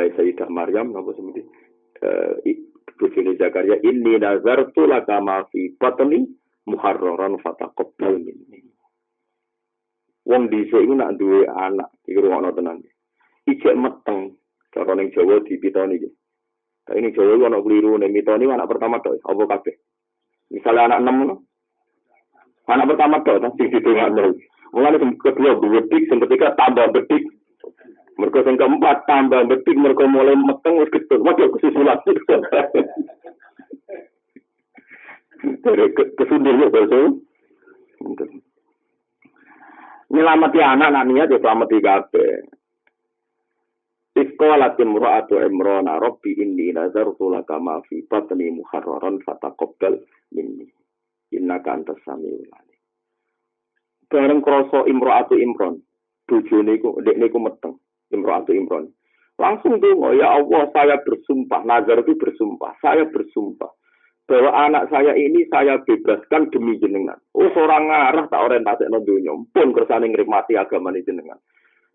mulai Sayyidah Maryam napa seperti eh bojone Zakaria inni nazartu laka ma fi batni muharraran fataqabbal. Minni wong dhisik iku nak duwe anak iki ruwono tenan. Ijek meteng cara ning Jawa dipitoni iki. Tapi ini Jawa itu anak keliru, nih mitoni anak pertama tuh, apa kabeh? Misalnya anak enam, anak pertama tuh, tapi di tengah nol. Mulai kedua bedik, yang ketiga tambah bedik, mereka yang keempat tambah bedik, mereka mulai meteng, wis gitu, waduh kesusulan. Dari kesundurnya bahasa. Nyelamati anak, anak niat ya selamati kabeh. Iskolat imra'atu imrona rabbi inni nazartu laka ma fi batni muharraran fataqabbal minni. Innaka antas samiul alim. Bareng krasa imra'atu imron, bojone iku ndekne iku meteng, imra'atu imron. Langsung dongo, ya Allah saya bersumpah, nazar itu bersumpah, saya bersumpah bahwa anak saya ini saya bebaskan demi jenengan. Oh seorang ngarah tak orientasi no dunia, pun kersane ngrimati agama ini jenengan.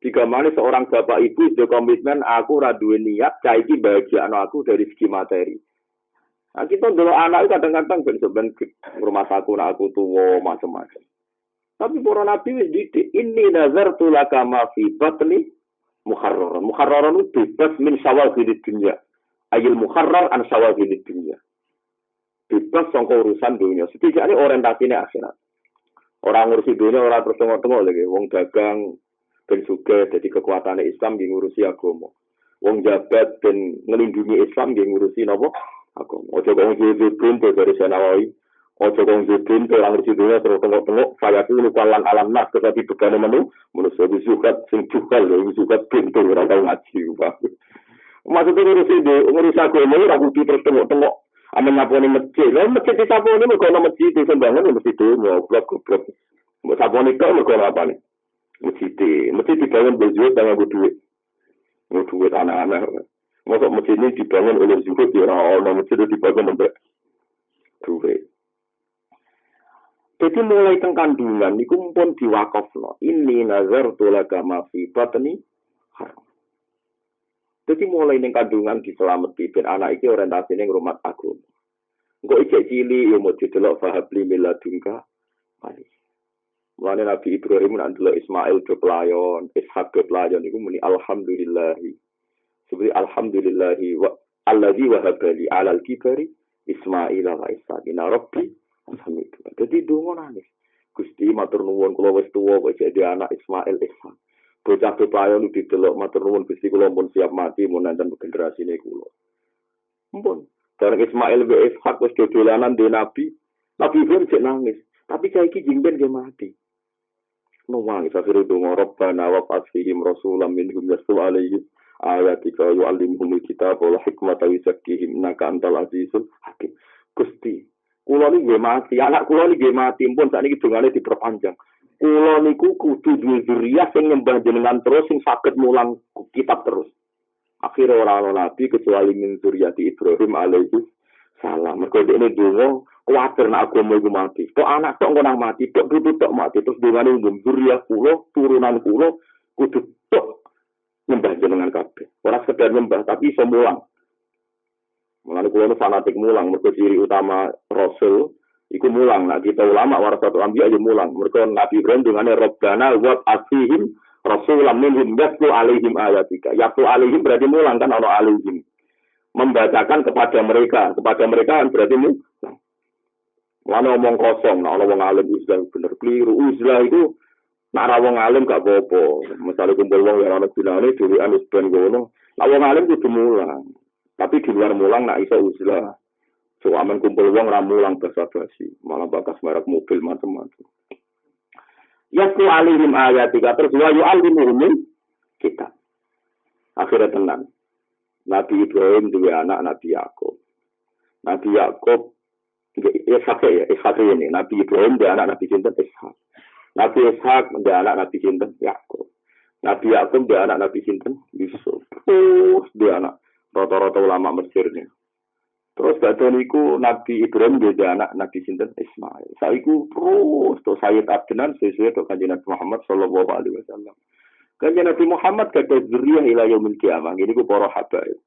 Jika mana seorang bapak ibu sudah komitmen aku raduin niat caiki bahagia anak aku dari segi materi. Nah, kita dulu anak itu kadang-kadang ben sebenarnya rumah aku nak aku tua macam-macam. Tapi para nabi ini nazar tulaka ma fi batni muharrar. Muharrar itu bebas min syawal di dunia. Ayil muharrar an syawal di dunia. Bebas sangka urusan dunia. Setidaknya orientasinya akhirat. Orang ngurusi dunia orang terus tengok-tengok lagi. Wong dagang, ben suge jadi kekuatan Islam di ngurusi agama. Wong jabat dan ngelindungi Islam di ngurusi nopo agama. Ojo kong jadi pintu dari Senawawi. Ojo kong pintu orang ngurusi dunia terus tengok-tengok. Saya pun kalan alam nas tetapi bukan menu. Menurut saya sukat sing cukal ya sukat pintu orang tahu ngaji. Maksudnya ngurusi di ngurusi agama ini aku terus tengok-tengok. Amin nyaponi masjid. Lalu masjid di saponi mereka masjid di sembangan masjid itu ngobrol goblok. Saponi kau mereka apa nih? masjid masjid dibangun berjual dengan duit mau duit anak-anak masuk masjid ini dibangun oleh zuhud ya orang masjid itu dibangun oleh duit jadi mulai teng kandungan niku pun diwakafno ini nazar tulaga mafi batni haram. Jadi mulai ning kandungan diselamati ben anak iki orientasine ngrumat agama Engko ijek cili yo mau didelok fahabli miladunka. Mali Mulane Nabi Ibrahim nak delok Ismail do pelayon, Ishak do pelayon iku muni alhamdulillahi. Seperti alhamdulillahi wa alladzi wahabali alal kibari Ismail wa. Inna rabbi alhamdulillah. Jadi donga nangis. Gusti matur nuwun kula wis tuwa kok jadi anak Ismail Ishak. Bocah pelayon didelok matur nuwun Gusti kula pun siap mati mun nanten ini kula. Mumpun. Karena Ismail be Ishak wis dolanan di Nabi, Nabi Ibrahim nangis. Tapi saiki jingben dia mati. nuwangi sakire donga rabbana wa fasihim rasulam minhum yasu alaihi ayatika yu'allimuhum kitab wal hikmata wa yuzakkihim innaka antal azizul hakim Gusti kula niki nggih mati anak kula niki nggih mati pun sakniki dongane diperpanjang kula niku kudu duwe zuriyah sing nyembah jenengan terus sing saged mulang kitab terus akhirnya orang nabi kecuali min zuriyati Ibrahim alaihi salam mergo ini donga kuatir nak agama iku mati. Kok anak kok ngono mati, kok kudu tok mati terus dongane umum zuriat kula, turunan kula kudu tok nyembah jenengan kabeh. Ora sekedar nyembah tapi iso. Mulane kula nu fanatik mulang, mergo ciri utama rasul iku mulang. Nah, kita ulama warasatul anbiya aja mulang. Mergo Nabi Ibrahim dongane Rabbana wa asihim rasulam minhum yatlu alaihim ayatika. Yatlu alaihim berarti mulang kan ana alaihim. Membacakan kepada mereka, kepada mereka kan berarti mulang. Mana omong kosong, nah wong alim uzlah bener keliru. Uzlah itu nak wong alim gak apa-apa. Misalnya kumpul wong yang ana gunane dhewe anus ben ngono. Nak wong alim kudu mulang. Tapi di luar mulang nak iso uzlah. So aman kumpul wong ra mulang basa-basi, malah bakas merek mobil macam-macam. Yasku alihim ayatika terus wa yu'allimuhum kita. Akhirnya tenang. Nabi Ibrahim dua anak Nabi Yakub. Nabi Yakub Ishak ya, Ishak ini. Nabi Ibrahim dia anak Nabi Sinten Ishak. Nabi Ishak dia anak Nabi Sinten Yakub. Nabi Yakub dia anak Nabi Sinten Yusuf. Terus dia anak rata-rata ulama Mesir nih. Terus badan niku Nabi Ibrahim dia anak Nabi Sinten Ismail. Saiku terus tuh Sayyid Abdenan sesuai tuh kanjeng Nabi Muhammad Shallallahu Alaihi Wasallam. Kanjeng Nabi Muhammad kata zuriyah ila yaumil kiamah. Ini ku para habaib.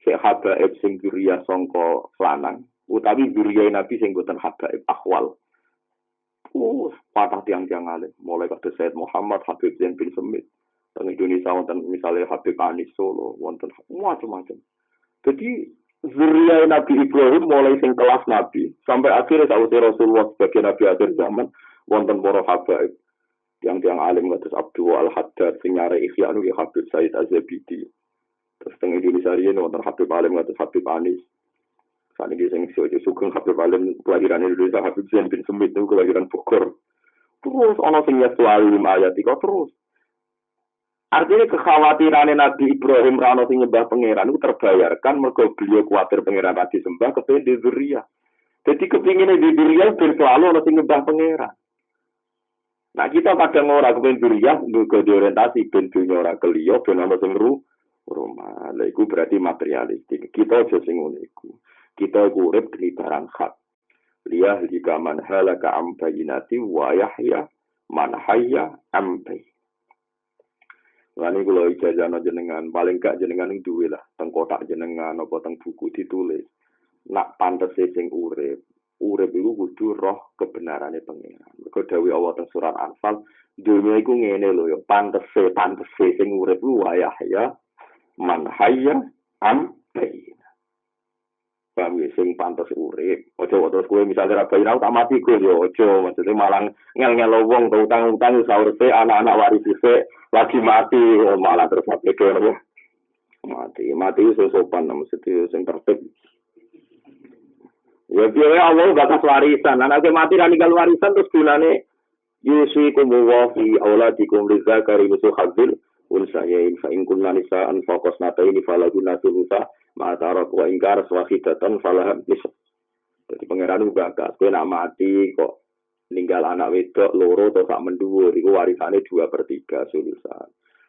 Sik habaib sing zuriyah sangka lanang, utawi zuriyah Nabi sing boten habaib akhwal. Uh, patah tiang-tiang alim. Mulai kata Said Muhammad, Habib Zain bin Semit. Teng Indonesia wonten misalnya Habib Anis Solo, wonten macam-macam. Jadi zuriya Nabi Ibrahim mulai sing kelas Nabi. Sampai akhirnya saat Rasulullah sebagai Nabi akhir zaman wonten para habaib. Yang tiang alim ngatus Abdul Al Haddad sing nyare ikhya anu ya Habib Said Azabidi terus teng Indonesia riyen wonten Habib alim ngatus Habib Anis. Saat ini sing sojo sugeng Habib alim kelahiran Indonesia Habib Zain bin Semit itu kelahiran Bogor. Terus ana sing nyetu alim ayat terus Artinya kekhawatiran Nabi Ibrahim rano sing nyembah pangeran itu terbayarkan mergo beliau khawatir pangeran tadi sembah kepengen di Zuria. Jadi kepinginnya di Zuria ben selalu ana sing nyembah pangeran. Nah kita kadang ora kepen duriah nggo diorientasi ben dunya ora keliyo ben ana sing ru rumah. Lah iku berarti materialistik. Kita aja sing ngono iku. Kita iku urip di barang hak. Liyah jika man halaka am bayinati wa yahya man hayya Lani kula ijazah jenengan, paling gak jenengan itu duwe lah, teng kotak jenengan apa teng buku ditulis. Nak pantes sing urip, urip iku kudu roh kebenarane pangeran. Mergo dawuh Allah teng surat Anfal, dunia iku ngene lho ya, pantese pantese sing urip ku wayah ya man hayya am bayin. Paham ya, sing pantes urip. Ojo terus kowe misalnya ra bayin tak mati kowe yo ojo, maksudnya malah ngel-ngel wong utang-utang sahur anak-anak waris lagi mati oh, malah terus mati ya. Mati, mati itu sopan maksudnya sing tertib. Ya biaya Allah bakas warisan. Anak mati kan tinggal warisan terus gunane yusikum wa fi auladikum lidzakari musuh hadzil unsayain fa in kunna nisaan faqas nataini falaguna sulusa ma tarak wa ingkar swahidatan falah nisab. Jadi pangeran juga bakas. Kowe nak mati kok ninggal anak wedok loro atau sak mendhuwur iku warisane dua per 3 sulusan.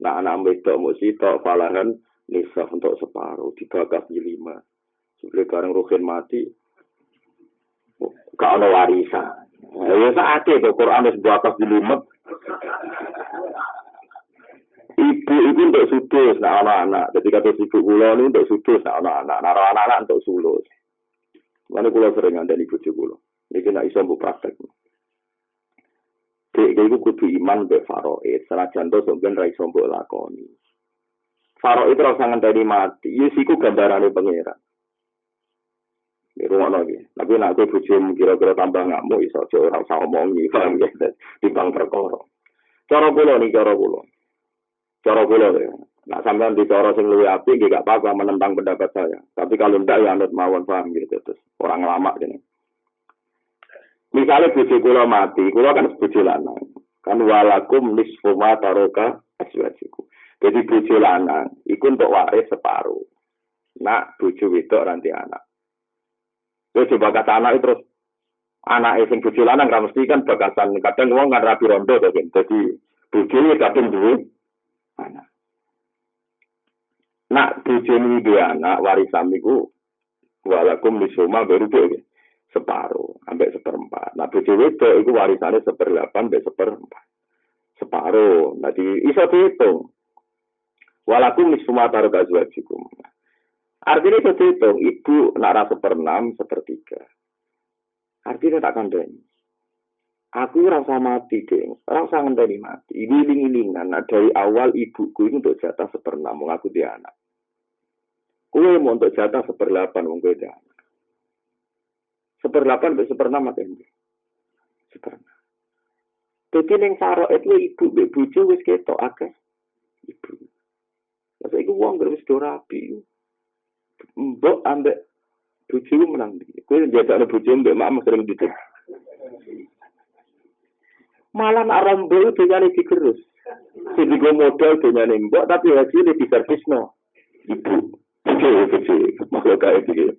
Nah anak wedok mesti tok falahan nisaf untuk separuh dibakas di lima. Sebelum bareng Ruhin mati, gak ada warisan. Ya saat itu Quran wis bakas di lima. Ibu itu untuk sudus, nah anak-anak. Jadi kata ibu kula ini untuk sudus, nah anak-anak. Nah anak-anak untuk sulus. Mana kula sering ada ibu kula. Ini kena iso mbok praktek. Dek iku kudu iman be faraid, senajan to sampeyan ra iso mbok lakoni. Faraid ora usah ngenteni mati, yes iku gambarane pangeran. di rumah lagi. Tapi nak aku bujum kira-kira tambah ngamuk iso aja ora usah omongi, paham ya? Di bang perkara. Cara kula nih cara kula. Cara kula ya. Nah sampean di cara sing luwih apik nggih gak apa-apa menentang pendapat saya. Tapi kalau ndak ya anut mawon paham gitu terus. Orang lama gini. Misalnya bojo kula mati, kula kan bojo lanang. Kan walakum nisfu ma taroka aswajiku. Jadi bojo lanang iku untuk waris separuh. Nak bojo wedok nanti anak. Yo coba kata anak terus anak sing bojo lanang ra mesti kan bagasan kadang wong kan rapi rondo to kan. Dadi bojone kadang duwe. Nak bojone duwe anak warisan niku walakum lisuma dhewe separuh sampai seperempat. Nah bojo wedok itu warisannya seperdelapan sampai seperempat. Separuh. Nah di iso dihitung. Walakum nisfuma taruh gazwajikum. Artinya itu dihitung, ibu nara seperenam, sepertiga. Artinya tak kandani. Aku rasa mati, deh. Rasa ngenteni mati. Ini iling-ilingan. Nah, dari awal ibuku ini untuk jatah seperenam, mengaku dia anak. Kue mau untuk jatah seperdelapan, dia anak. Seperdelapan, seperenam apa ini? Seperenam. Jadi yang faro itu ibu, ibu wis ketok akeh. Ibu. Masa itu uang gak wis rapi mbok ambek bojomu menang. Kowe njajak bojomu mbek mak sering didik. Malah nak rombo dunyane digerus. Sing digo modal dunyane mbok tapi hasilnya diservisno. Ibu. Oke, oke, makhluk kayak gitu.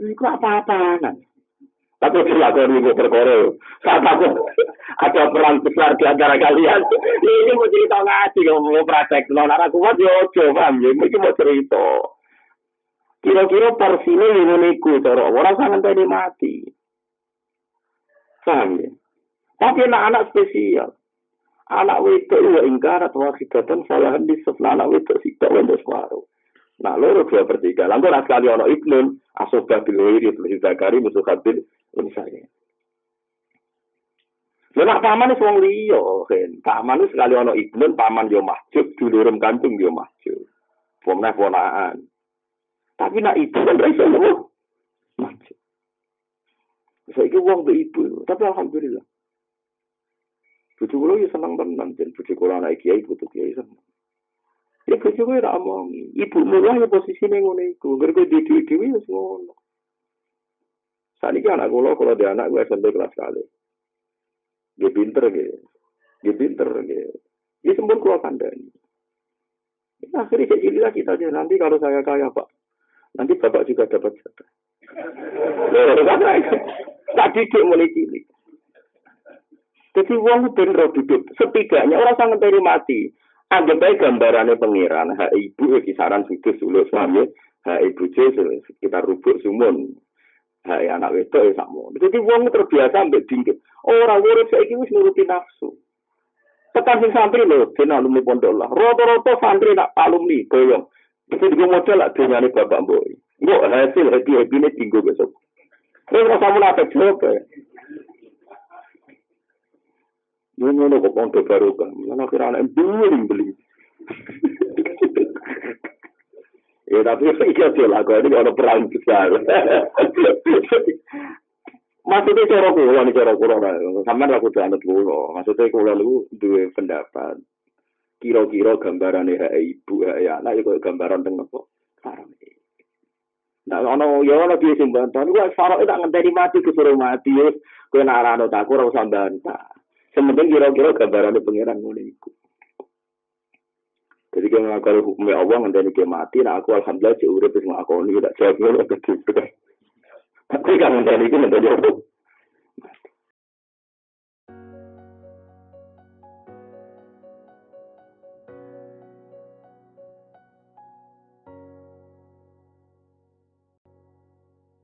Iku apa-apa kan? Tapi dilakukan ibu perkara. Saat aku ada perang besar di antara kalian. Ini mau cerita ngaji, kalau mau praktek. Nona aku kuat, ya ojo, paham ya. Ini mau cerita. Kira-kira porsinya ini niku, cara orang sangat tadi mati. Paham ya? Tapi anak-anak spesial. Anak wedok ya ingkar atau akidatan salahan di sebelah anak sih tak wendo separuh. Nah, loro dua per tiga. Lalu sekali ono ibnun, asoba bilwiri, terus zakari, musuh kabil, misalnya. Lha nak paman wis wong liya, kan. Paman wis sekali ana ibnun, paman yo masjid, dulurem kantung yo masjid. Pomna ponaan. Tapi nak ibu kan iso lho. Masjid. Saiki wong be ibu, tapi alhamdulillah. Bucu kula yo seneng tenan, jen bucu kula anak kiai butuh kiai seneng. Ya bucu kula ora omong, ibu mulai ya posisine ngono iku, gergo di dhewe wis ngono. Saniki anak kula kalau dia anak gue SMP kelas kali. Dia pinter gitu. Dia pinter gitu. Dia sempur keluar kandang. Ya, akhirnya jadilah kita aja. Nanti kalau saya kaya Pak, nanti Bapak juga dapat jatah. Tadi dia mulai cilik. Jadi uang bener duduk. Setidaknya orang sangat dari mati. Anggap aja gambarannya pengiran. Hak ibu kisaran sudut sulut suami. Hak ibu sekitar rubuk sumun. Hai anak wedok ya sakmo. Jadi wong terbiasa ambek dingkit. Ora urip saiki wis nuruti nafsu. Tekan sing santri lho, den alumni pondok lah. Rata-rata santri nak alumni boyong. Itu juga model lah dunyane bapak mbok. Hasil happy happy ini tinggu besok. Terus rasa munafik juga. Ngono kok pondok baru kan. Mana kira anak beli beli. Ya tapi iya sih lah, ini ada perang besar. Maksudnya cara kulo nih cara kulo sama aku tuh anak kulo. Maksudnya kulo lu dua pendapat. Kira-kira gambaran ya ibu ya anak itu gambaran tentang apa? Sarang. Nah, ono ya ono piye sing bantah. Niku sarok tak ngenteni mati kesuruh mati kowe nak arano tak ora usah bantah. Sementing kira-kira gambaran pengiran ngono iku. Jadi kalau ngakal hukumnya Allah nanti dia mati, nah aku alhamdulillah jauh urip wis ngakoni tak jawab ngono kedhe. Tapi kan nanti iki nanti jawab.